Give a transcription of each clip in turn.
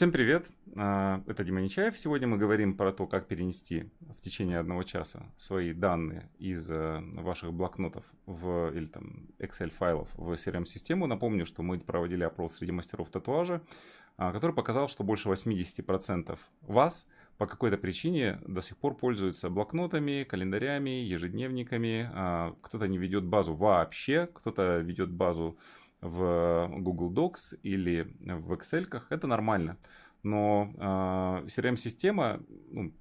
Всем привет, а, это Дима Нечаев. Сегодня мы говорим про то, как перенести в течение одного часа свои данные из э, ваших блокнотов в, или там Excel файлов в CRM-систему. Напомню, что мы проводили опрос среди мастеров татуажа, а, который показал, что больше 80% вас по какой-то причине до сих пор пользуются блокнотами, календарями, ежедневниками. А, кто-то не ведет базу вообще, кто-то ведет базу в Google Docs или в Excel, это нормально. Но э, CRM-система, ну,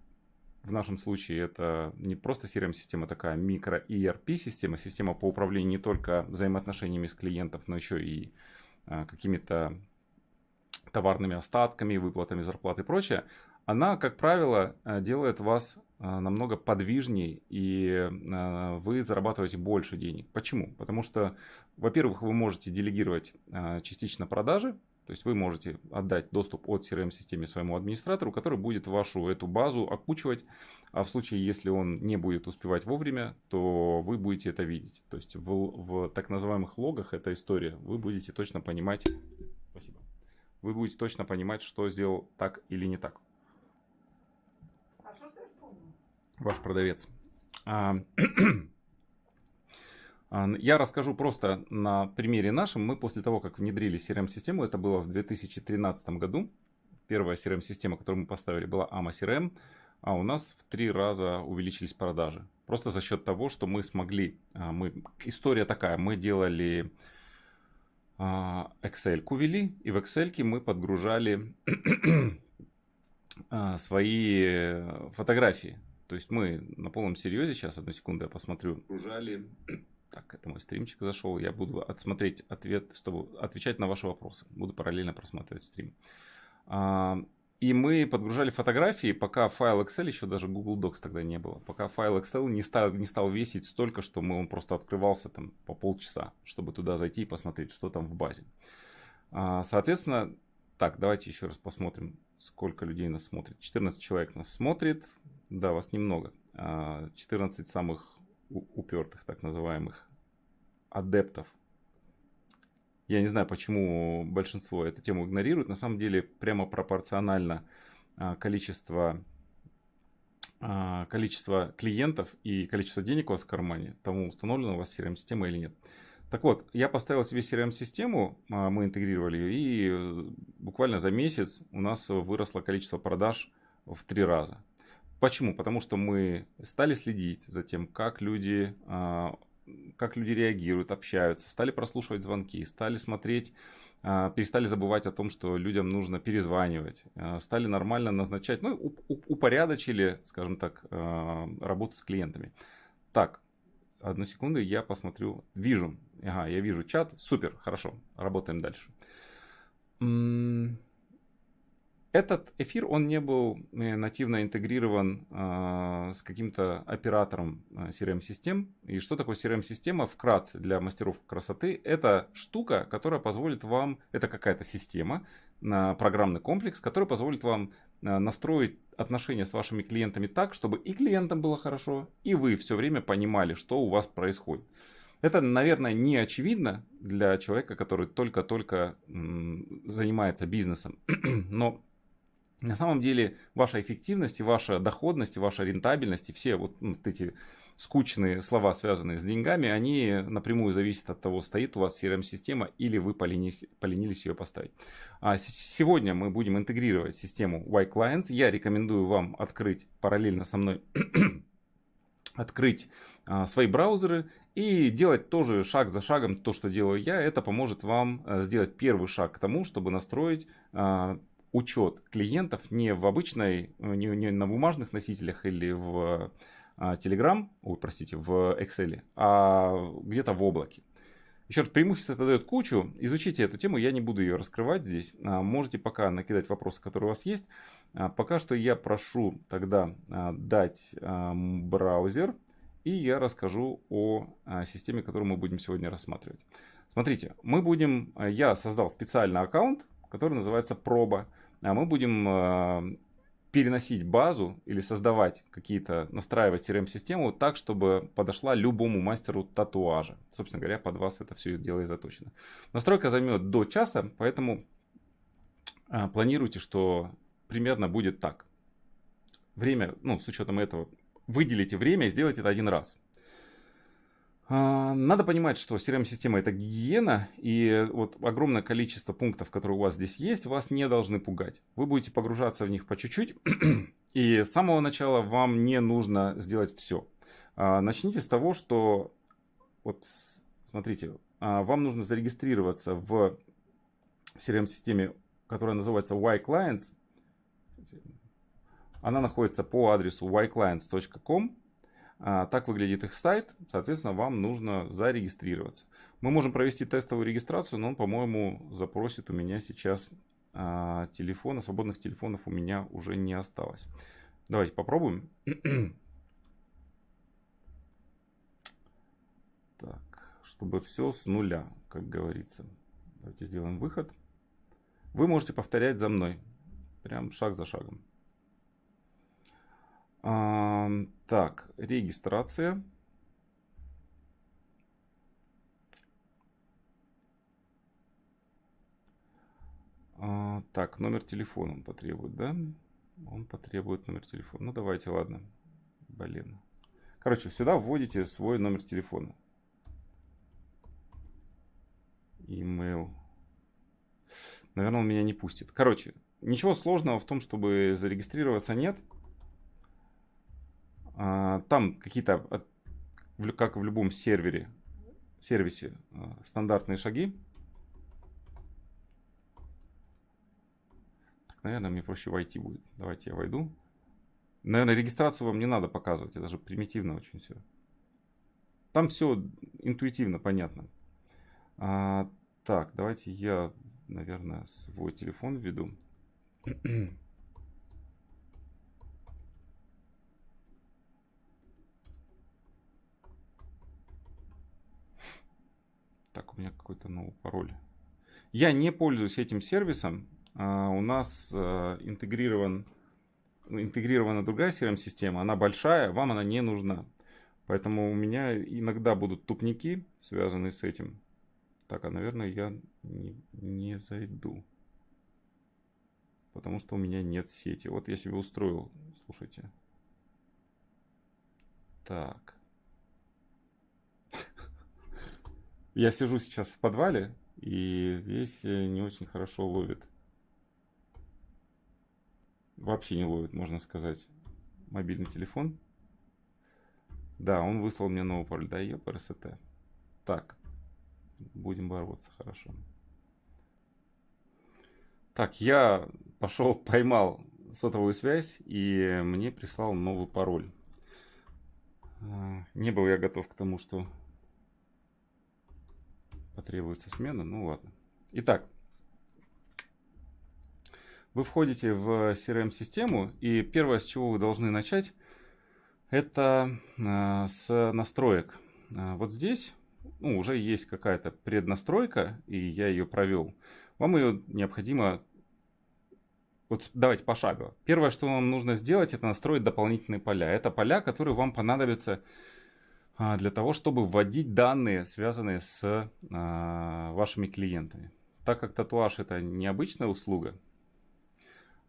в нашем случае это не просто CRM-система, такая микро-ERP-система, система по управлению не только взаимоотношениями с клиентом, но еще и э, какими-то товарными остатками, выплатами зарплаты и прочее, она, как правило, делает вас намного подвижнее, и э, вы зарабатываете больше денег. Почему? Потому что, во-первых, вы можете делегировать частично продажи, то есть вы можете отдать доступ от CRM-системе своему администратору, который будет вашу эту базу окучивать, а в случае, если он не будет успевать вовремя, то вы будете это видеть. То есть в, в так называемых логах эта история, вы будете точно понимать, спасибо, вы будете точно понимать, что сделал так или не так. Ваш продавец. А, а, я расскажу просто на примере нашем. Мы после того, как внедрили CRM-систему, это было в 2013 году, первая CRM-система, которую мы поставили, была AMA CRM, а у нас в три раза увеличились продажи. Просто за счет того, что мы смогли, а, мы, история такая, мы делали Excel ввели, и в Excel мы подгружали свои фотографии. То есть мы на полном серьезе, сейчас одну секунду я посмотрю, Ужали. Так, это мой стримчик зашел. Я буду отсмотреть ответ, чтобы отвечать на ваши вопросы. Буду параллельно просматривать стрим. А, и мы подгружали фотографии, пока файл Excel, еще даже Google Docs тогда не было, пока файл Excel не стал, не стал весить столько, что мы, он просто открывался там по полчаса, чтобы туда зайти и посмотреть, что там в базе. А, соответственно, так, давайте еще раз посмотрим, сколько людей нас смотрит. 14 человек нас смотрит. Да, вас немного. 14 а, самых упертых, так называемых, адептов. Я не знаю, почему большинство эту тему игнорирует. На самом деле, прямо пропорционально а, количество, а, количество клиентов и количество денег у вас в кармане, тому установлена у вас CRM-система или нет. Так вот, я поставил себе CRM-систему, мы интегрировали ее, и буквально за месяц у нас выросло количество продаж в три раза. Почему? Потому что мы стали следить за тем, как люди, а, как люди реагируют, общаются, стали прослушивать звонки, стали смотреть, а, перестали забывать о том, что людям нужно перезванивать, а, стали нормально назначать, ну, упорядочили, скажем так, работу с клиентами. Так, одну секунду, я посмотрю, вижу, ага, я вижу чат, супер, хорошо, работаем дальше. Этот эфир, он не был э, нативно интегрирован э, с каким-то оператором э, CRM-систем. И что такое CRM-система? Вкратце, для мастеров красоты, это штука, которая позволит вам, это какая-то система, э, программный комплекс, который позволит вам э, настроить отношения с вашими клиентами так, чтобы и клиентам было хорошо, и вы все время понимали, что у вас происходит. Это, наверное, не очевидно для человека, который только-только занимается бизнесом. Но на самом деле ваша эффективность ваша доходность, ваша рентабельность, и все вот, ну, вот эти скучные слова, связанные с деньгами, они напрямую зависят от того, стоит у вас CRM-система или вы поленились, поленились ее поставить. А сегодня мы будем интегрировать систему Y-Clients. Я рекомендую вам открыть параллельно со мной открыть а, свои браузеры и делать тоже шаг за шагом то, что делаю я. Это поможет вам а, сделать первый шаг к тому, чтобы настроить а, учет клиентов не в обычной, не, не на бумажных носителях или в а, Telegram, ой, простите, в Excel, а где-то в облаке. Еще раз, преимущество это дает кучу. Изучите эту тему, я не буду ее раскрывать здесь. А, можете пока накидать вопросы, которые у вас есть. А, пока что я прошу тогда дать браузер, и я расскажу о системе, которую мы будем сегодня рассматривать. Смотрите, мы будем, я создал специальный аккаунт, который называется проба. А мы будем э, переносить базу или создавать какие-то, настраивать CRM-систему так, чтобы подошла любому мастеру татуажа. Собственно говоря, под вас это все дело и заточено. Настройка займет до часа, поэтому а, планируйте, что примерно будет так. Время, ну, с учетом этого, выделите время и сделайте это один раз. А, надо понимать, что CRM-система это гигиена, и вот огромное количество пунктов, которые у вас здесь есть, вас не должны пугать. Вы будете погружаться в них по чуть-чуть, и с самого начала вам не нужно сделать все. А, начните с того, что, вот смотрите, вам нужно зарегистрироваться в CRM-системе которая называется yClients. Она находится по адресу yclients.com. А, так выглядит их сайт. Соответственно, вам нужно зарегистрироваться. Мы можем провести тестовую регистрацию, но он, по-моему, запросит у меня сейчас а, телефона. Свободных телефонов у меня уже не осталось. Давайте попробуем. Так, чтобы все с нуля, как говорится. Давайте сделаем выход. Вы можете повторять за мной. Прям шаг за шагом. А, так, регистрация. А, так, номер телефона он потребует, да? Он потребует номер телефона. Ну, давайте, ладно. Блин. Короче, сюда вводите свой номер телефона. Email. Наверное, он меня не пустит. Короче, ничего сложного в том, чтобы зарегистрироваться нет. А, там какие-то, как в любом сервере, сервисе, а, стандартные шаги. Так, наверное, мне проще войти будет. Давайте я войду. Наверное, регистрацию вам не надо показывать. Это же примитивно очень все. Там все интуитивно понятно. А, так, давайте я наверное, свой телефон введу. Так, у меня какой-то новый пароль. Я не пользуюсь этим сервисом. А, у нас а, интегрирован, интегрирована другая CRM-система. Она большая, вам она не нужна. Поэтому у меня иногда будут тупники, связанные с этим. Так, а наверное я не, не зайду. Потому что у меня нет сети. Вот я себе устроил, слушайте. Так. Я сижу сейчас в подвале, и здесь э, не очень хорошо ловит. Вообще не ловит, можно сказать, мобильный телефон. Да, он выслал мне новый пароль. Да, ее ПРСТ. Так, будем бороться хорошо. Так, я пошел, поймал сотовую связь и мне прислал новый пароль. А, не был я готов к тому, что потребуется смена. Ну ладно. Итак, вы входите в CRM-систему, и первое, с чего вы должны начать, это а, с настроек. А, вот здесь ну, уже есть какая-то преднастройка, и я ее провел, вам ее необходимо... Вот давайте пошагово. Первое, что вам нужно сделать, это настроить дополнительные поля. Это поля, которые вам понадобятся для того, чтобы вводить данные, связанные с а, вашими клиентами. Так как татуаж это необычная услуга.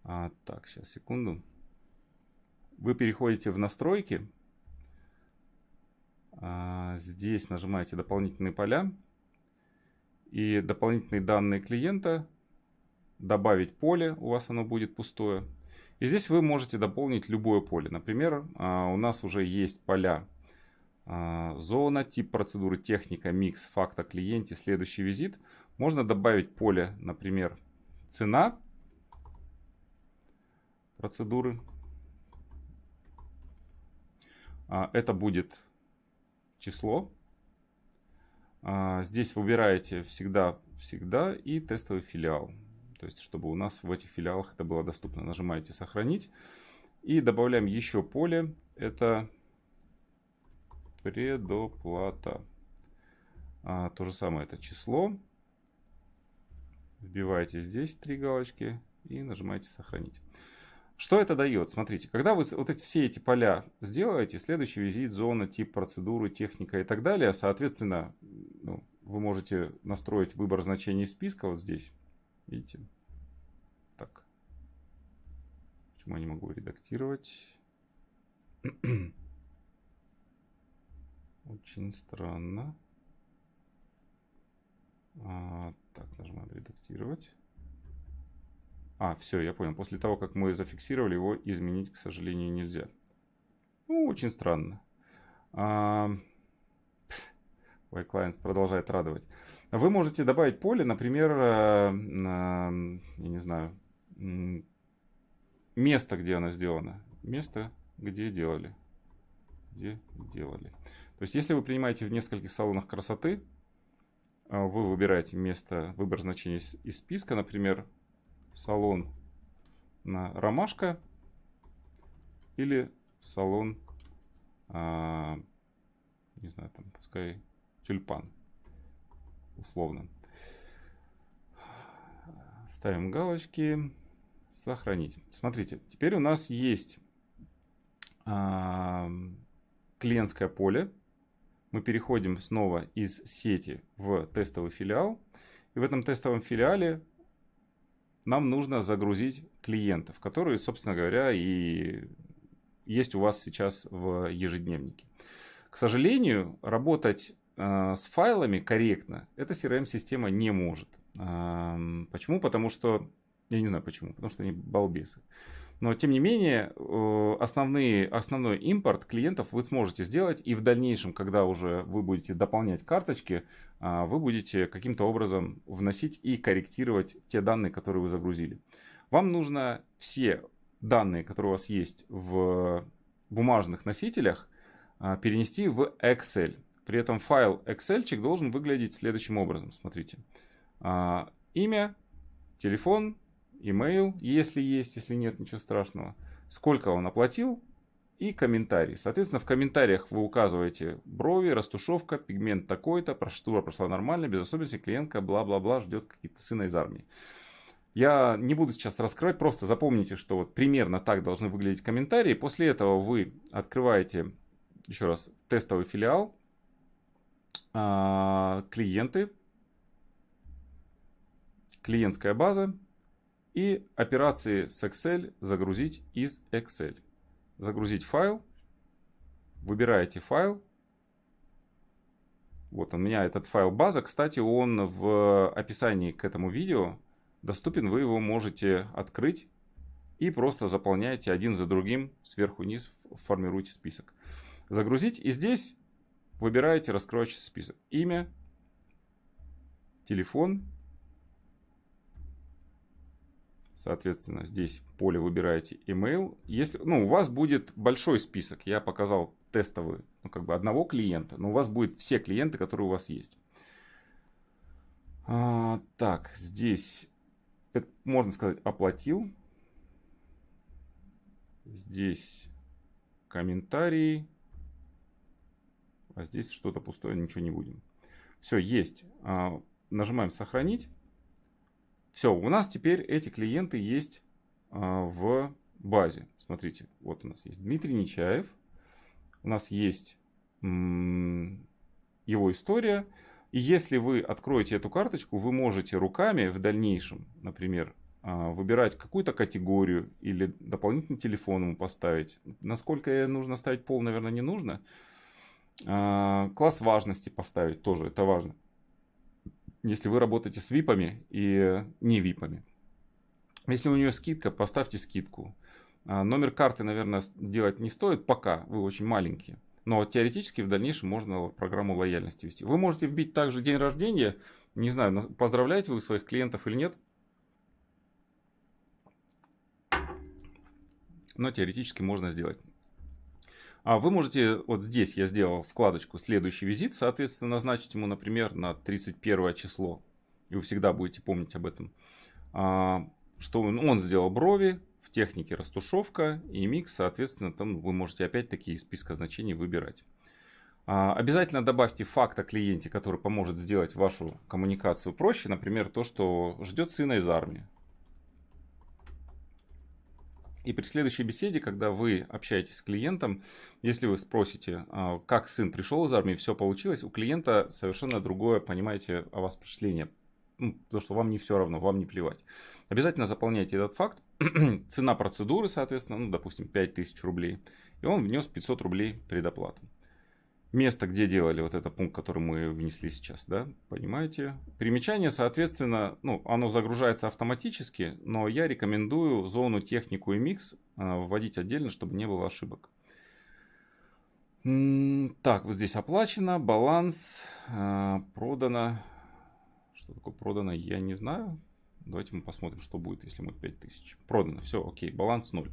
А, так, сейчас, секунду. Вы переходите в настройки а, здесь нажимаете дополнительные поля и дополнительные данные клиента, добавить поле, у вас оно будет пустое. И здесь вы можете дополнить любое поле. Например, а, у нас уже есть поля а, зона, тип процедуры, техника, микс, факта, клиенте, следующий визит. Можно добавить поле, например, цена процедуры. Это будет число. А, здесь выбираете всегда, всегда и тестовый филиал. То есть, чтобы у нас в этих филиалах это было доступно. Нажимаете «Сохранить». И добавляем еще поле. Это предоплата. А, то же самое, это число. Вбиваете здесь три галочки и нажимаете «Сохранить». Что это дает? Смотрите, когда вы вот эти, все эти поля сделаете, следующий визит, зона, тип процедуры, техника и так далее, соответственно, ну, вы можете настроить выбор значений списка вот здесь. Видите? Почему я не могу редактировать? Очень странно. А, так, нажимаем редактировать. А, все, я понял. После того, как мы зафиксировали его, изменить, к сожалению, нельзя. Ну, очень странно. А, Y-Clients продолжает радовать. Вы можете добавить поле, например, э, я не знаю, место, где оно сделано. Место, где делали. Где делали. То есть, если вы принимаете в нескольких салонах красоты, э, вы выбираете место, выбор значения из списка, например, салон на ромашка или салон, а, не знаю, там, пускай тюльпан, условно. Ставим галочки, сохранить. Смотрите, теперь у нас есть а, клиентское поле. Мы переходим снова из сети в тестовый филиал. И в этом тестовом филиале нам нужно загрузить клиентов, которые, собственно говоря, и есть у вас сейчас в ежедневнике. К сожалению, работать э, с файлами корректно эта CRM-система не может. Э, почему? Потому что, я не знаю почему, потому что они балбесы. Но, тем не менее, э, основные, основной импорт клиентов вы сможете сделать. И в дальнейшем, когда уже вы будете дополнять карточки, э, вы будете каким-то образом вносить и корректировать те данные, которые вы загрузили. Вам нужно все данные, которые у вас есть в бумажных носителях, э, перенести в Excel. При этом файл Excel должен выглядеть следующим образом. Смотрите. Имя, телефон, email, если есть, если нет, ничего страшного. Сколько он оплатил и комментарий. Соответственно, в комментариях вы указываете брови, растушевка, пигмент такой-то, процедура прошла нормально, без особенностей, клиентка, бла-бла-бла, ждет какие-то сына из армии. Я не буду сейчас раскрывать, просто запомните, что вот примерно так должны выглядеть комментарии. После этого вы открываете, еще раз, тестовый филиал, а, клиенты, клиентская база, и операции с Excel загрузить из Excel. Загрузить файл. Выбираете файл. Вот у меня этот файл база. Кстати, он в описании к этому видео доступен. Вы его можете открыть и просто заполняете один за другим сверху вниз, формируете список. Загрузить и здесь выбираете раскрывающийся список. Имя, телефон, Соответственно, здесь поле выбираете email. Если, ну, у вас будет большой список. Я показал тестовый, ну, как бы одного клиента, но у вас будет все клиенты, которые у вас есть. А, так, здесь, это, можно сказать, оплатил. Здесь комментарии. А здесь что-то пустое, ничего не будем. Все, есть. А, нажимаем сохранить. Все, у нас теперь эти клиенты есть а, в базе. Смотрите, вот у нас есть Дмитрий Нечаев. У нас есть его история. И если вы откроете эту карточку, вы можете руками в дальнейшем, например, а, выбирать какую-то категорию или дополнительный телефон ему поставить. Насколько нужно ставить пол, наверное, не нужно. А, класс важности поставить тоже, это важно если вы работаете с випами и не випами. Если у нее скидка, поставьте скидку. А, номер карты, наверное, делать не стоит пока, вы очень маленькие. Но теоретически в дальнейшем можно программу лояльности вести. Вы можете вбить также день рождения. Не знаю, поздравляете вы своих клиентов или нет. Но теоретически можно сделать. А вы можете, вот здесь я сделал вкладочку «Следующий визит», соответственно, назначить ему, например, на 31 число. И вы всегда будете помнить об этом. А, что он, он сделал брови, в технике растушевка и микс, соответственно, там вы можете опять-таки из списка значений выбирать. А, обязательно добавьте факт о клиенте, который поможет сделать вашу коммуникацию проще. Например, то, что ждет сына из армии. И при следующей беседе, когда вы общаетесь с клиентом, если вы спросите, а, как сын пришел из армии, все получилось, у клиента совершенно другое, понимаете, о вас впечатление. Ну, потому что вам не все равно, вам не плевать. Обязательно заполняйте этот факт, цена процедуры, соответственно, ну, допустим, 5000 рублей. И он внес 500 рублей предоплату. Место, где делали вот этот пункт, который мы внесли сейчас, да, понимаете? Примечание, соответственно, ну, оно загружается автоматически, но я рекомендую зону технику и микс э, вводить отдельно, чтобы не было ошибок. Так, вот здесь оплачено, баланс, э, продано. Что такое продано, я не знаю. Давайте мы посмотрим, что будет, если мы 5000. Продано, все, окей, баланс 0.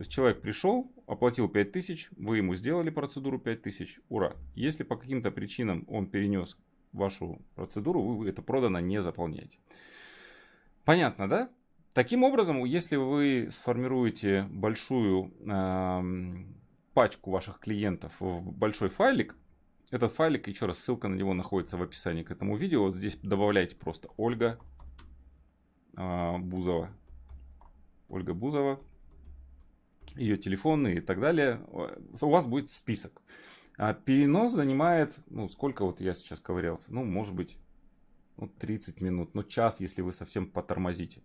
То есть человек пришел, оплатил 5000, вы ему сделали процедуру 5000, ура. Если по каким-то причинам он перенес вашу процедуру, вы это продано не заполняете. Понятно, да? Таким образом, если вы сформируете большую э, пачку ваших клиентов в большой файлик, этот файлик, еще раз, ссылка на него находится в описании к этому видео. Вот здесь добавляйте просто Ольга э, Бузова. Ольга Бузова ее телефоны и так далее, у вас будет список. А перенос занимает, ну, сколько вот я сейчас ковырялся, ну, может быть, ну, 30 минут, ну, час, если вы совсем потормозите.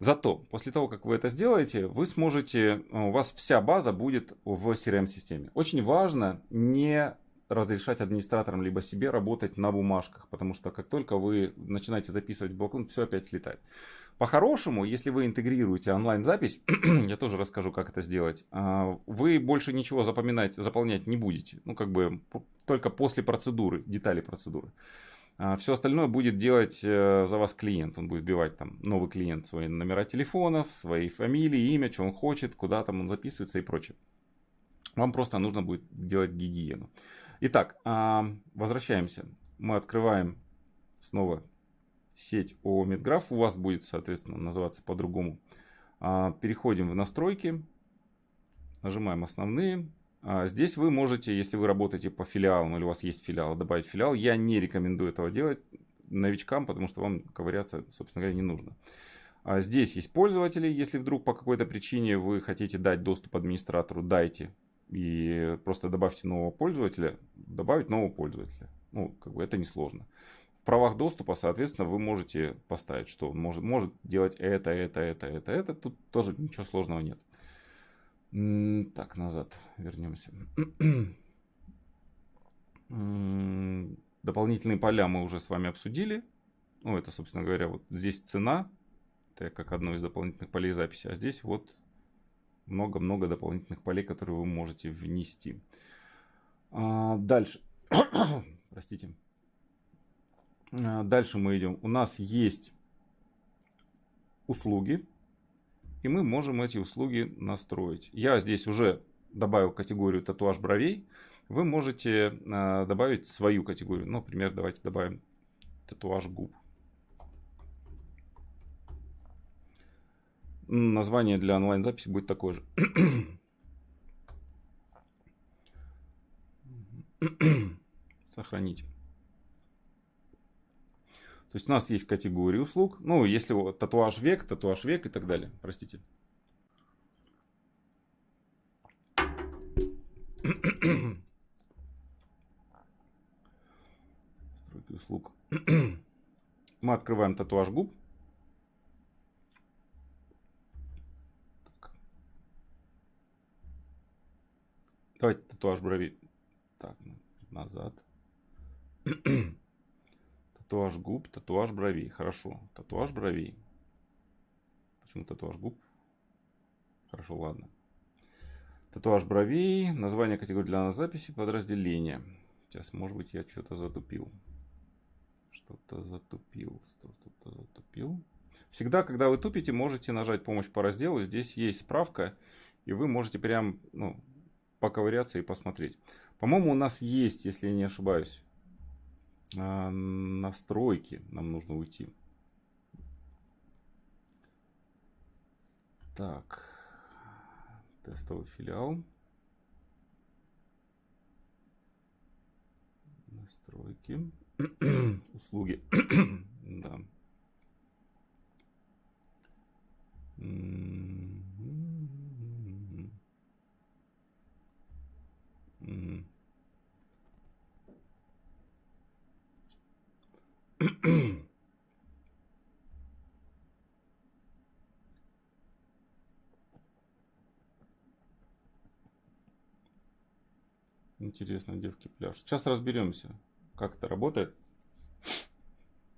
Зато после того, как вы это сделаете, вы сможете, у вас вся база будет в CRM-системе. Очень важно не разрешать администраторам либо себе работать на бумажках, потому что как только вы начинаете записывать блокнот, все опять слетает. По-хорошему, если вы интегрируете онлайн-запись, я тоже расскажу, как это сделать, а, вы больше ничего запоминать, заполнять не будете. Ну, как бы только после процедуры, детали процедуры. А, все остальное будет делать э, за вас клиент. Он будет вбивать там новый клиент, свои номера телефонов, свои фамилии, имя, что он хочет, куда там он записывается и прочее. Вам просто нужно будет делать гигиену. Итак, а, возвращаемся. Мы открываем снова сеть ООО Медграф. У вас будет, соответственно, называться по-другому. А, переходим в настройки. Нажимаем основные. А, здесь вы можете, если вы работаете по филиалам или у вас есть филиал, добавить филиал. Я не рекомендую этого делать новичкам, потому что вам ковыряться, собственно говоря, не нужно. Здесь есть пользователи. Если вдруг по какой-то причине вы хотите дать доступ администратору, дайте и просто добавьте нового пользователя, добавить нового пользователя. Ну, как бы это несложно. Правах доступа, соответственно, вы можете поставить, что он может, может делать это, это, это, это, это. Тут тоже ничего сложного нет. Так, назад вернемся. Дополнительные поля мы уже с вами обсудили. Ну, это, собственно говоря, вот здесь цена. Это как одно из дополнительных полей записи. А здесь вот много-много дополнительных полей, которые вы можете внести. А, дальше. Простите. А, дальше мы идем. У нас есть услуги. И мы можем эти услуги настроить. Я здесь уже добавил категорию татуаж бровей. Вы можете а, добавить свою категорию. Например, давайте добавим татуаж губ. Название для онлайн-записи будет такое же. Сохранить. То есть у нас есть категории услуг. Ну, если вот татуаж век, татуаж век и так далее. Простите. Стройки услуг. Мы открываем татуаж губ. Давайте татуаж брови. Так, назад. Татуаж губ, татуаж бровей. Хорошо. Татуаж бровей. Почему татуаж губ? Хорошо, ладно. Татуаж бровей. Название категории для записи. Подразделения. Сейчас, может быть, я что-то затупил. Что-то затупил. Что-то затупил. Всегда, когда вы тупите, можете нажать помощь по разделу. Здесь есть справка. И вы можете прям ну, поковыряться и посмотреть. По-моему, у нас есть, если я не ошибаюсь, настройки. Нам нужно уйти. Так. Тестовый филиал. Настройки. Услуги. да. Интересно, девки пляж. Сейчас разберемся, как это работает.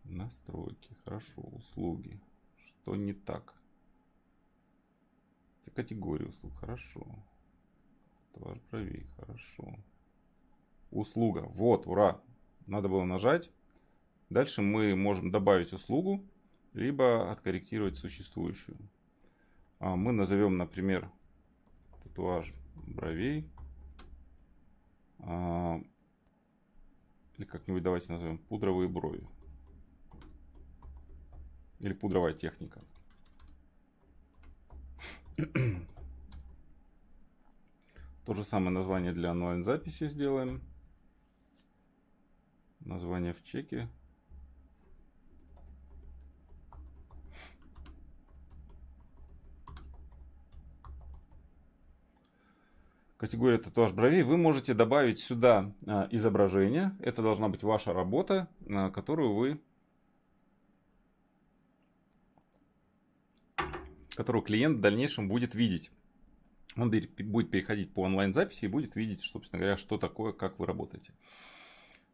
Настройки, хорошо, услуги. Что не так? Это категория услуг, хорошо. Товар правей, хорошо. Услуга, вот, ура. Надо было нажать. Дальше мы можем добавить услугу, либо откорректировать существующую. А мы назовем, например, татуаж бровей. А, или как-нибудь давайте назовем пудровые брови. Или пудровая техника. То же самое название для онлайн-записи сделаем. Название в чеке. Категория татуаж бровей, вы можете добавить сюда а, изображение. Это должна быть ваша работа, а, которую вы которую клиент в дальнейшем будет видеть. Он будет переходить по онлайн-записи и будет видеть, собственно говоря, что такое, как вы работаете.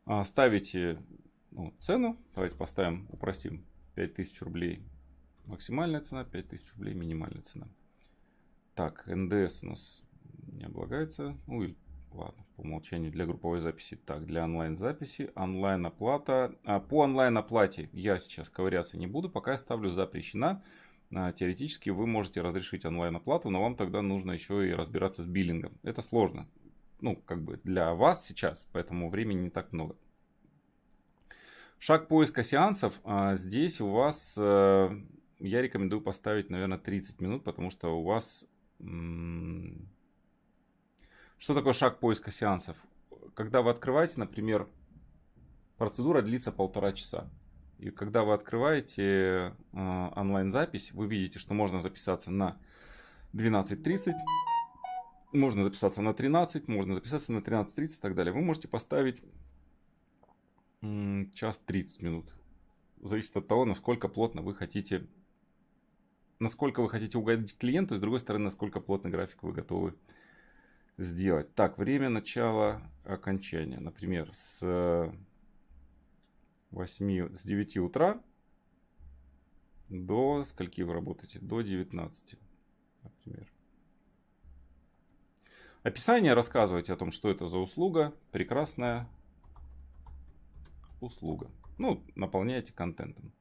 А, ставите ну, цену. Давайте поставим, упростим. 5000 рублей максимальная цена, 5000 рублей минимальная цена. Так, НДС у нас не облагается. Ну и ладно, по умолчанию для групповой записи. Так, для онлайн-записи, онлайн-оплата. А, по онлайн-оплате я сейчас ковыряться не буду, пока я ставлю запрещена. А, теоретически вы можете разрешить онлайн-оплату, но вам тогда нужно еще и разбираться с биллингом. Это сложно. Ну, как бы для вас сейчас, поэтому времени не так много. Шаг поиска сеансов. А, здесь у вас, э, я рекомендую поставить, наверное, 30 минут, потому что у вас что такое шаг поиска сеансов? Когда вы открываете, например, процедура длится полтора часа. И когда вы открываете э, онлайн-запись, вы видите, что можно записаться на 12.30, можно записаться на 13, можно записаться на 13.30 и так далее. Вы можете поставить м, час 30 минут. Зависит от того, насколько плотно вы хотите, насколько вы хотите угодить клиенту, и с другой стороны, насколько плотный график вы готовы сделать. Так, время начала окончания. Например, с 8, с 9 утра до скольки вы работаете? До 19, например. Описание рассказывайте о том, что это за услуга. Прекрасная услуга. Ну, наполняйте контентом.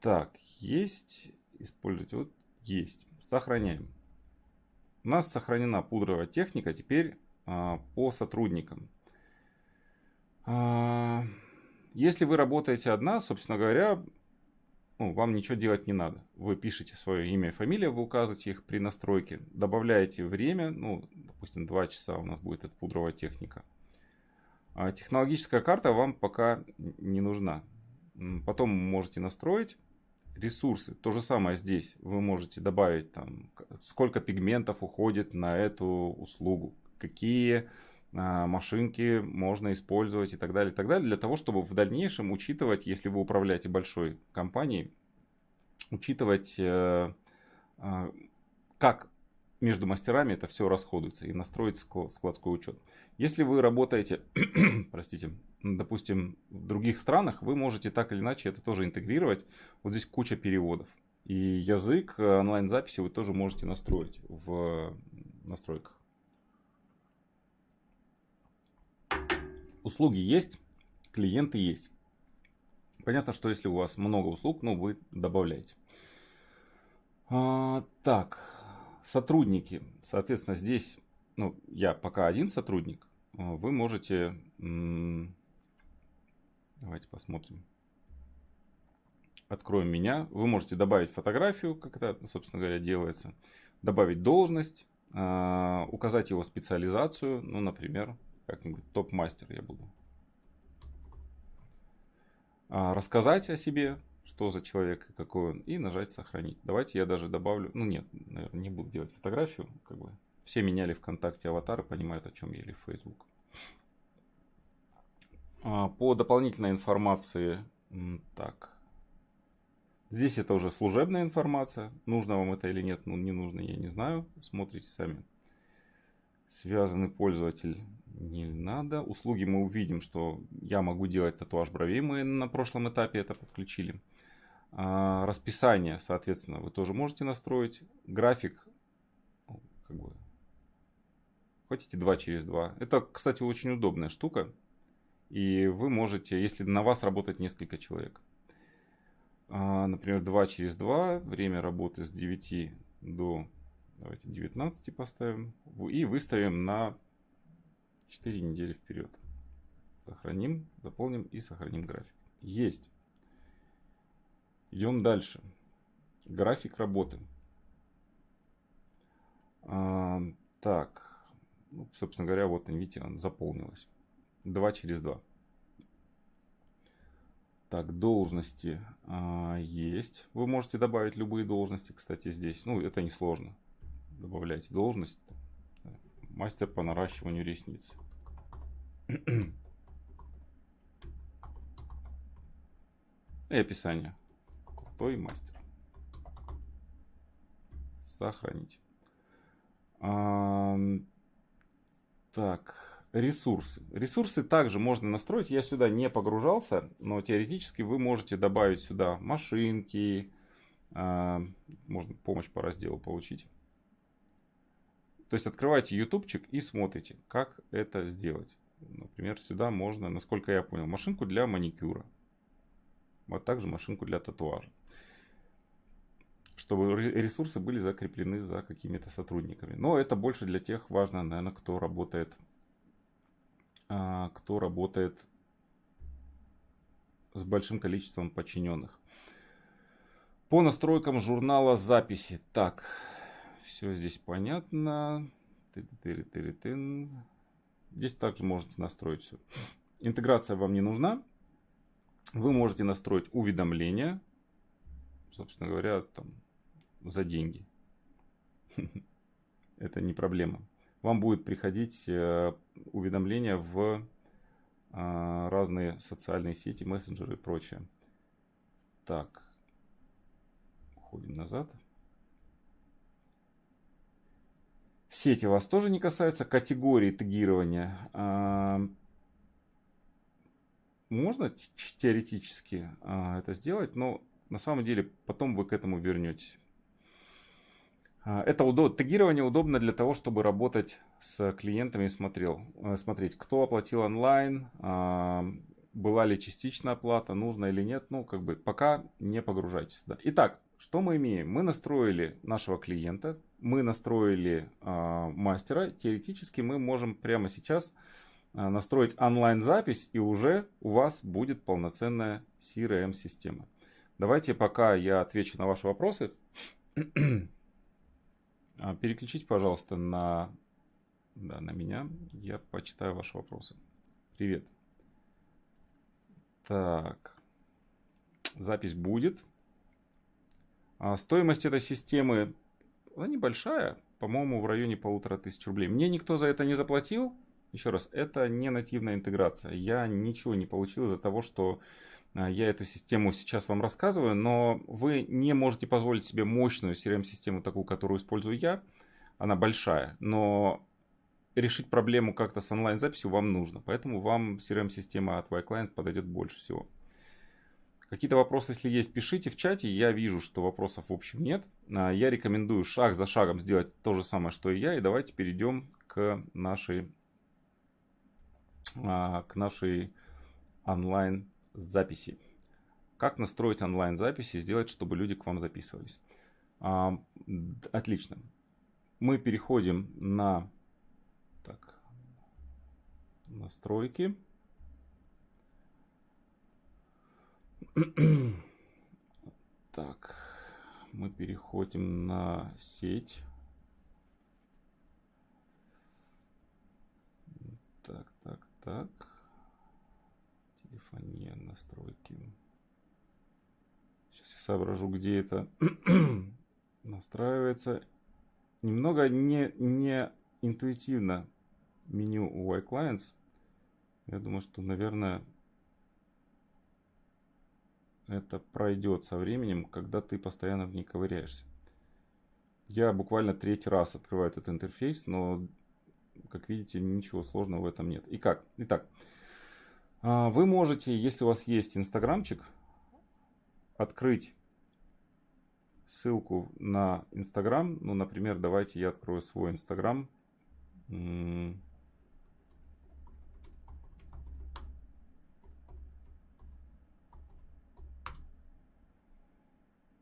Так, есть. Используйте. Вот есть. Сохраняем. У нас сохранена пудровая техника теперь а, по сотрудникам. А, если вы работаете одна, собственно говоря, ну, вам ничего делать не надо. Вы пишете свое имя и фамилию, вы указываете их при настройке, добавляете время, ну, допустим, 2 часа у нас будет эта пудровая техника. А технологическая карта вам пока не нужна. Потом можете настроить ресурсы. То же самое здесь. Вы можете добавить там, сколько пигментов уходит на эту услугу, какие а, машинки можно использовать и так далее, и так далее, для того, чтобы в дальнейшем учитывать, если вы управляете большой компанией, учитывать, э, э, как между мастерами это все расходуется и настроить складской учет. Если вы работаете, простите, допустим, в других странах, вы можете так или иначе это тоже интегрировать. Вот здесь куча переводов. И язык э, онлайн-записи вы тоже можете настроить в настройках. Услуги есть, клиенты есть. Понятно, что если у вас много услуг, ну вы добавляете. А, так, сотрудники. Соответственно, здесь, ну, я пока один сотрудник, а, вы можете Давайте посмотрим. Откроем меня. Вы можете добавить фотографию, как это, собственно говоря, делается. Добавить должность. Э, указать его специализацию. Ну, например, как-нибудь топ-мастер я буду. Э, рассказать о себе, что за человек и какой он. И нажать сохранить. Давайте я даже добавлю. Ну, нет, наверное, не буду делать фотографию. Как бы все меняли ВКонтакте аватары, понимают, о чем я или Facebook. А, по дополнительной информации, так, здесь это уже служебная информация, нужно вам это или нет, ну не нужно, я не знаю, смотрите сами. Связанный пользователь не надо. Услуги мы увидим, что я могу делать татуаж бровей. Мы на прошлом этапе это подключили. А, расписание, соответственно, вы тоже можете настроить. График, ну, как бы, хотите 2 через 2. Это, кстати, очень удобная штука. И вы можете, если на вас работает несколько человек. А, например, 2 через 2, время работы с 9 до давайте 19 поставим. И выставим на 4 недели вперед. Сохраним, заполним и сохраним график. Есть. Идем дальше. График работы. А, так, ну, собственно говоря, вот видите, он заполнилась. 2 через 2. Так, должности а, есть. Вы можете добавить любые должности, кстати, здесь. Ну, это не сложно. Добавляйте должность. Мастер по наращиванию ресниц. И описание. Крутой мастер. Сохранить. А, так. Ресурсы. Ресурсы также можно настроить. Я сюда не погружался, но теоретически вы можете добавить сюда машинки. А, можно помощь по разделу получить. То есть открывайте ютубчик и смотрите, как это сделать. Например, сюда можно, насколько я понял, машинку для маникюра. А также машинку для татуажа. Чтобы ресурсы были закреплены за какими-то сотрудниками. Но это больше для тех важно, наверное, кто работает а, кто работает с большим количеством подчиненных. По настройкам журнала записи. Так, все здесь понятно. Здесь также можете настроить все. Интеграция вам не нужна. Вы можете настроить уведомления. Собственно говоря, там, за деньги. Это не проблема вам будет приходить э, уведомления в а, разные социальные сети, мессенджеры и прочее. Так, уходим назад. Сети вас тоже не касается. Категории тегирования. А, можно теоретически а, это сделать, но на самом деле потом вы к этому вернетесь. А, это удоб... Тегирование удобно для того, чтобы работать с клиентами и смотрел, э, смотреть, кто оплатил онлайн, а, была ли частичная оплата, нужно или нет. Ну, как бы пока не погружайтесь сюда. Итак, что мы имеем? Мы настроили нашего клиента, мы настроили э, мастера. Теоретически мы можем прямо сейчас настроить онлайн-запись, и уже у вас будет полноценная CRM-система. Давайте пока я отвечу на ваши вопросы. А, переключите, пожалуйста, на, да, на меня. Я почитаю ваши вопросы. Привет. Так. Запись будет. А стоимость этой системы она небольшая. По-моему, в районе полутора тысяч рублей. Мне никто за это не заплатил. Еще раз, это не нативная интеграция. Я ничего не получил из-за того, что я эту систему сейчас вам рассказываю, но вы не можете позволить себе мощную CRM-систему, такую, которую использую я. Она большая, но решить проблему как-то с онлайн-записью вам нужно. Поэтому вам CRM-система от Y-Client подойдет больше всего. Какие-то вопросы, если есть, пишите в чате. Я вижу, что вопросов в общем нет. А, я рекомендую шаг за шагом сделать то же самое, что и я. И давайте перейдем к нашей, а, к нашей онлайн записи. Как настроить онлайн-записи, сделать, чтобы люди к вам записывались. А, отлично. Мы переходим на так, настройки. Так, мы переходим на сеть. Так, так, так телефония, настройки. Сейчас я соображу, где это настраивается. Немного не, не интуитивно меню у iClients. Я думаю, что, наверное, это пройдет со временем, когда ты постоянно в ней ковыряешься. Я буквально третий раз открываю этот интерфейс, но как видите, ничего сложного в этом нет. И как? Итак, а, вы можете, если у вас есть инстаграмчик, открыть ссылку на инстаграм. Ну, например, давайте я открою свой инстаграм.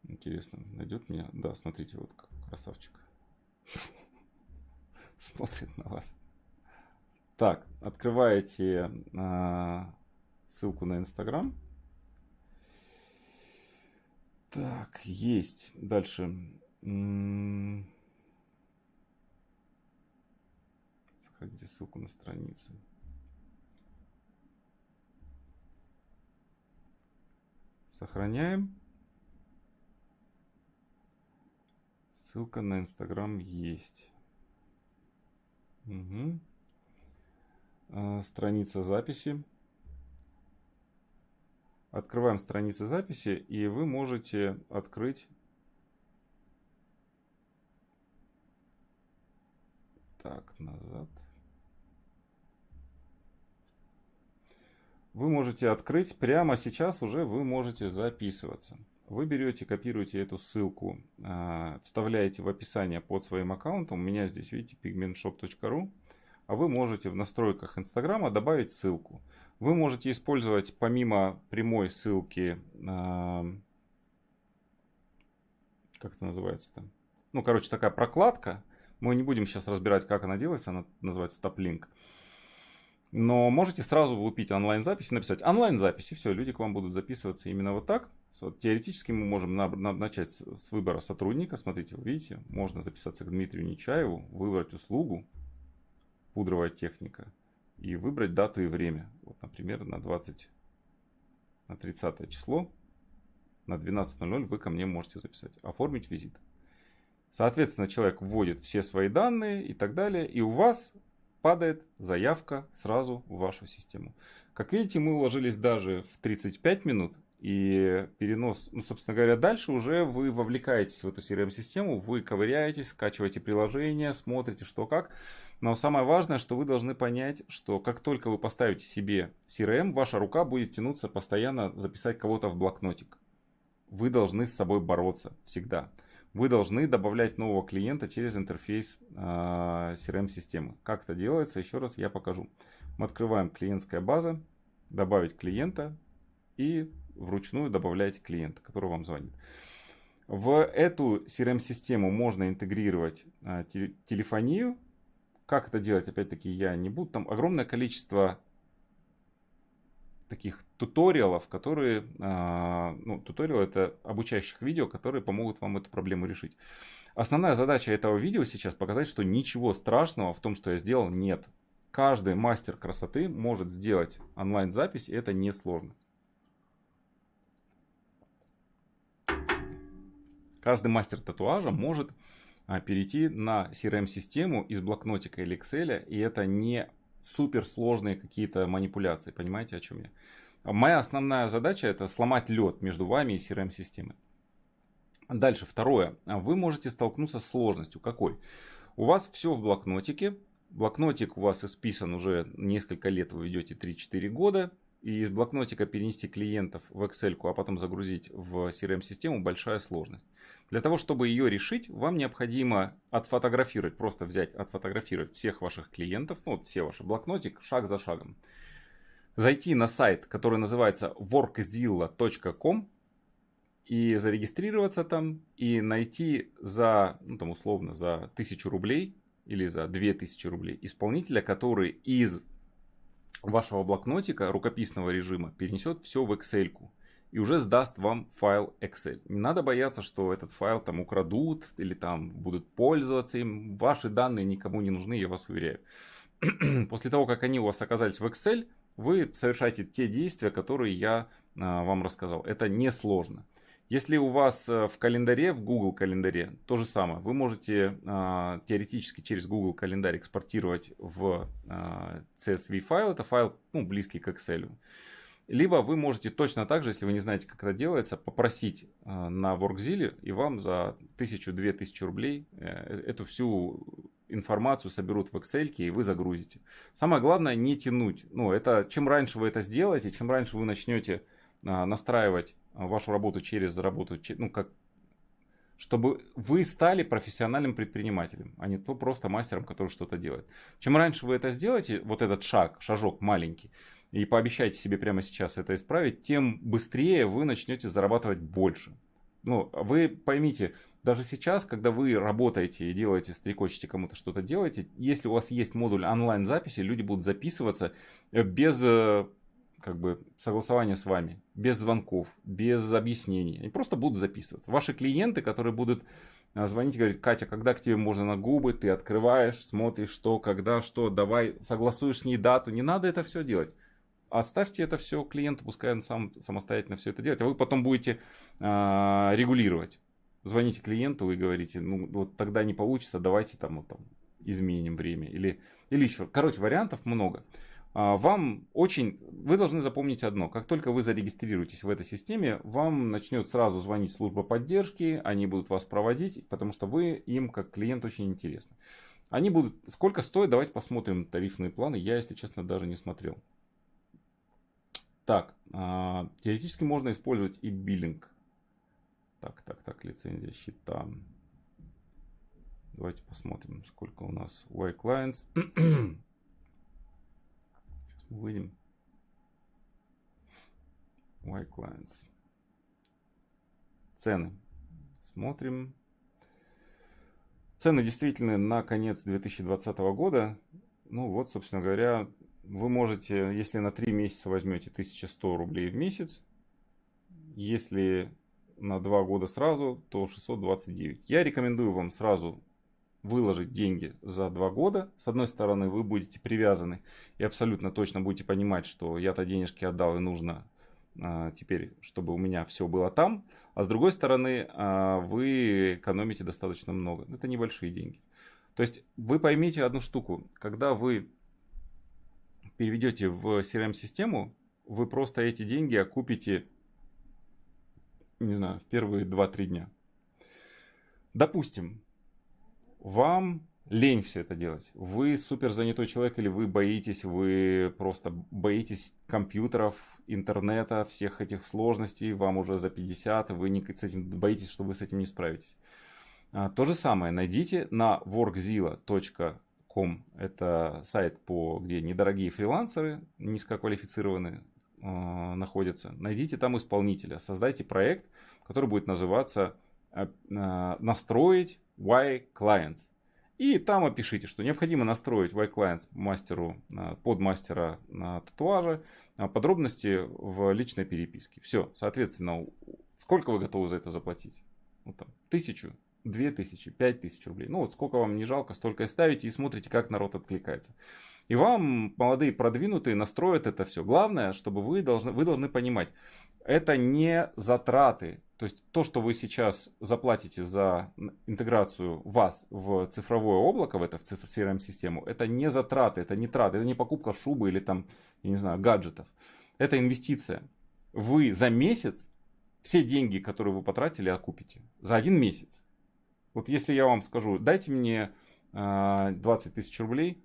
Интересно, найдет меня? Да, смотрите, вот красавчик. Смотрит на вас. Так, открываете э, ссылку на Инстаграм. Так, есть. Дальше. Сохраните ссылку на страницу. Сохраняем. Ссылка на Инстаграм есть. Угу. А, страница записи. Открываем страницу записи, и вы можете открыть Так, назад. Вы можете открыть прямо сейчас уже вы можете записываться. Вы берете, копируете эту ссылку, а, вставляете в описание под своим аккаунтом. У меня здесь, видите, pigmentshop.ru. А вы можете в настройках Инстаграма добавить ссылку. Вы можете использовать помимо прямой ссылки, а, как это называется там? Ну, короче, такая прокладка. Мы не будем сейчас разбирать, как она делается. Она называется топ-линк. Но можете сразу влупить онлайн-запись и написать онлайн-запись. И все, люди к вам будут записываться именно вот так. Вот, теоретически мы можем на, на, начать с, с выбора сотрудника. Смотрите, вы видите, можно записаться к Дмитрию Нечаеву, выбрать услугу, пудровая техника, и выбрать дату и время. Вот, например, на 20, на 30 число, на 12.00 вы ко мне можете записать. Оформить визит. Соответственно, человек вводит все свои данные и так далее, и у вас падает заявка сразу в вашу систему. Как видите, мы уложились даже в 35 минут, и перенос, ну, собственно говоря, дальше уже вы вовлекаетесь в эту CRM-систему, вы ковыряетесь, скачиваете приложение, смотрите, что как. Но самое важное, что вы должны понять, что как только вы поставите себе CRM, ваша рука будет тянуться постоянно записать кого-то в блокнотик. Вы должны с собой бороться всегда. Вы должны добавлять нового клиента через интерфейс э, а, CRM-системы. Как это делается, еще раз я покажу. Мы открываем клиентская база, добавить клиента и вручную добавляете клиента, который вам звонит. В эту CRM-систему можно интегрировать а, телефонию. Как это делать, опять-таки, я не буду. Там огромное количество таких туториалов, которые, а, ну, туториал это обучающих видео, которые помогут вам эту проблему решить. Основная задача этого видео сейчас показать, что ничего страшного в том, что я сделал, нет. Каждый мастер красоты может сделать онлайн-запись, и это несложно. Каждый мастер татуажа может перейти на CRM-систему из блокнотика или Excel, и это не суперсложные какие-то манипуляции. Понимаете, о чем я? Моя основная задача это сломать лед между вами и CRM-системой. Дальше, второе. Вы можете столкнуться с сложностью. Какой? У вас все в блокнотике. Блокнотик у вас исписан уже несколько лет, вы ведете 3-4 года и из блокнотика перенести клиентов в Excel, а потом загрузить в CRM-систему большая сложность. Для того, чтобы ее решить, вам необходимо отфотографировать, просто взять, отфотографировать всех ваших клиентов, ну, все ваши блокнотик, шаг за шагом. Зайти на сайт, который называется workzilla.com и зарегистрироваться там, и найти за, ну, там, условно, за 1000 рублей или за 2000 рублей исполнителя, который из вашего блокнотика рукописного режима перенесет все в Excel и уже сдаст вам файл Excel. Не надо бояться, что этот файл там украдут или там будут пользоваться им. Ваши данные никому не нужны, я вас уверяю. После того, как они у вас оказались в Excel, вы совершаете те действия, которые я а, вам рассказал. Это несложно. Если у вас э, в календаре, в Google календаре, то же самое. Вы можете э, теоретически через Google календарь экспортировать в э, CSV файл. Это файл ну, близкий к Excel. Либо вы можете точно так же, если вы не знаете, как это делается, попросить э, на WorkZilla, и вам за 1000-2000 рублей э, эту всю информацию соберут в Excel и вы загрузите. Самое главное не тянуть. Ну, это чем раньше вы это сделаете, чем раньше вы начнете а, настраивать вашу работу через работу, ну, как чтобы вы стали профессиональным предпринимателем, а не то просто мастером, который что-то делает. Чем раньше вы это сделаете, вот этот шаг, шажок маленький, и пообещайте себе прямо сейчас это исправить, тем быстрее вы начнете зарабатывать больше. Ну, вы поймите, даже сейчас, когда вы работаете и делаете, стрекочете кому-то что-то делаете, если у вас есть модуль онлайн-записи, люди будут записываться без э, как бы согласования с вами, без звонков, без объяснений. Они просто будут записываться. Ваши клиенты, которые будут э, звонить и говорить, Катя, когда к тебе можно на губы, ты открываешь, смотришь, что, когда, что, давай, согласуешь с ней дату. Не надо это все делать. Оставьте это все клиенту, пускай он сам самостоятельно все это делает. А вы потом будете э, регулировать звоните клиенту и говорите, ну вот тогда не получится, давайте там, вот, там изменим время или, или еще. Короче, вариантов много. А, вам очень, вы должны запомнить одно, как только вы зарегистрируетесь в этой системе, вам начнет сразу звонить служба поддержки, они будут вас проводить, потому что вы им как клиент очень интересны. Они будут, сколько стоит, давайте посмотрим тарифные планы, я, если честно, даже не смотрел. Так, а, теоретически можно использовать и биллинг. Так, так, так, лицензия счета. Давайте посмотрим, сколько у нас Y clients. Выйдем. Y clients. Цены. Смотрим. Цены действительно на конец 2020 года. Ну вот, собственно говоря, вы можете, если на 3 месяца возьмете 1100 рублей в месяц, если на 2 года сразу, то 629. Я рекомендую вам сразу выложить деньги за 2 года. С одной стороны, вы будете привязаны и абсолютно точно будете понимать, что я-то денежки отдал и нужно а, теперь, чтобы у меня все было там. А с другой стороны, а, вы экономите достаточно много. Это небольшие деньги. То есть вы поймите одну штуку. Когда вы переведете в CRM-систему, вы просто эти деньги окупите не знаю, в первые 2-3 дня. Допустим, вам лень все это делать. Вы супер занятой человек или вы боитесь, вы просто боитесь компьютеров, интернета, всех этих сложностей, вам уже за 50, вы не, с этим, боитесь, что вы с этим не справитесь. А, то же самое найдите на workzilla.com, это сайт, по, где недорогие фрилансеры, низкоквалифицированные, э, находятся. Найдите там исполнителя, создайте проект, который будет называться э, «Настроить Y Clients». И там опишите, что необходимо настроить Y Clients мастеру, э, под мастера татуажа, подробности в личной переписке. Все, соответственно, сколько вы готовы за это заплатить? Ну, там, тысячу, две тысячи, пять тысяч рублей. Ну вот сколько вам не жалко, столько и ставите и смотрите, как народ откликается. И вам, молодые продвинутые, настроят это все. Главное, чтобы вы должны, вы должны понимать, это не затраты. То есть то, что вы сейчас заплатите за интеграцию вас в цифровое облако, в это в CRM-систему, это не затраты, это не траты, это не покупка шубы или там, я не знаю, гаджетов. Это инвестиция. Вы за месяц все деньги, которые вы потратили, окупите. За один месяц. Вот если я вам скажу, дайте мне 20 а, тысяч рублей,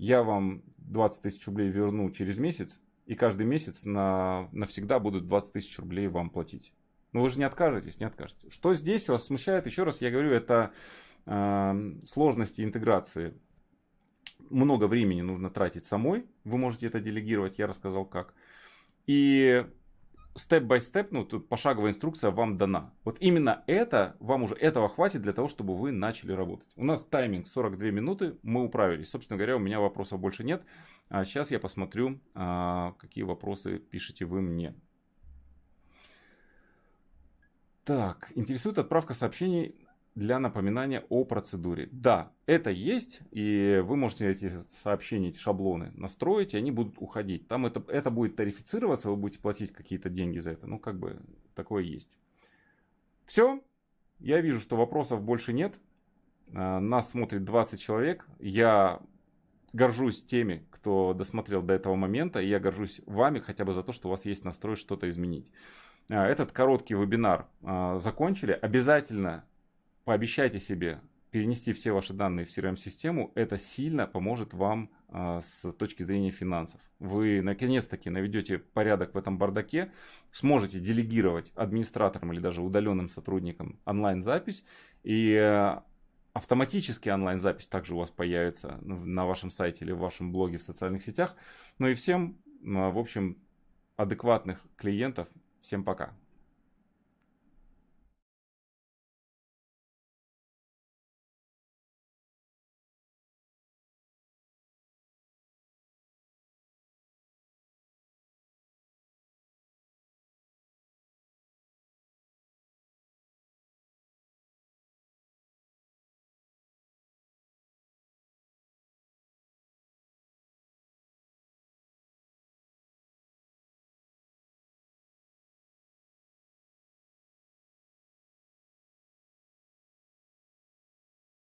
я вам 20 тысяч рублей верну через месяц, и каждый месяц на, навсегда будут 20 тысяч рублей вам платить. Но вы же не откажетесь, не откажетесь. Что здесь вас смущает, еще раз я говорю, это э, сложности интеграции. Много времени нужно тратить самой, вы можете это делегировать, я рассказал как. И степ-бай-степ, ну, тут пошаговая инструкция вам дана. Вот именно это, вам уже этого хватит для того, чтобы вы начали работать. У нас тайминг 42 минуты, мы управились. Собственно говоря, у меня вопросов больше нет. А сейчас я посмотрю, а, какие вопросы пишете вы мне. Так, интересует отправка сообщений для напоминания о процедуре. Да, это есть, и вы можете эти сообщения, эти шаблоны настроить, и они будут уходить. Там это, это будет тарифицироваться, вы будете платить какие-то деньги за это. Ну, как бы такое есть. Все. Я вижу, что вопросов больше нет. А, нас смотрит 20 человек. Я горжусь теми, кто досмотрел до этого момента. И я горжусь вами хотя бы за то, что у вас есть настрой что-то изменить. А, этот короткий вебинар а, закончили. Обязательно пообещайте себе перенести все ваши данные в CRM-систему, это сильно поможет вам а, с точки зрения финансов. Вы наконец-таки наведете порядок в этом бардаке, сможете делегировать администраторам или даже удаленным сотрудникам онлайн-запись, и э, автоматически онлайн-запись также у вас появится на вашем сайте или в вашем блоге в социальных сетях. Ну и всем, в общем, адекватных клиентов. Всем пока.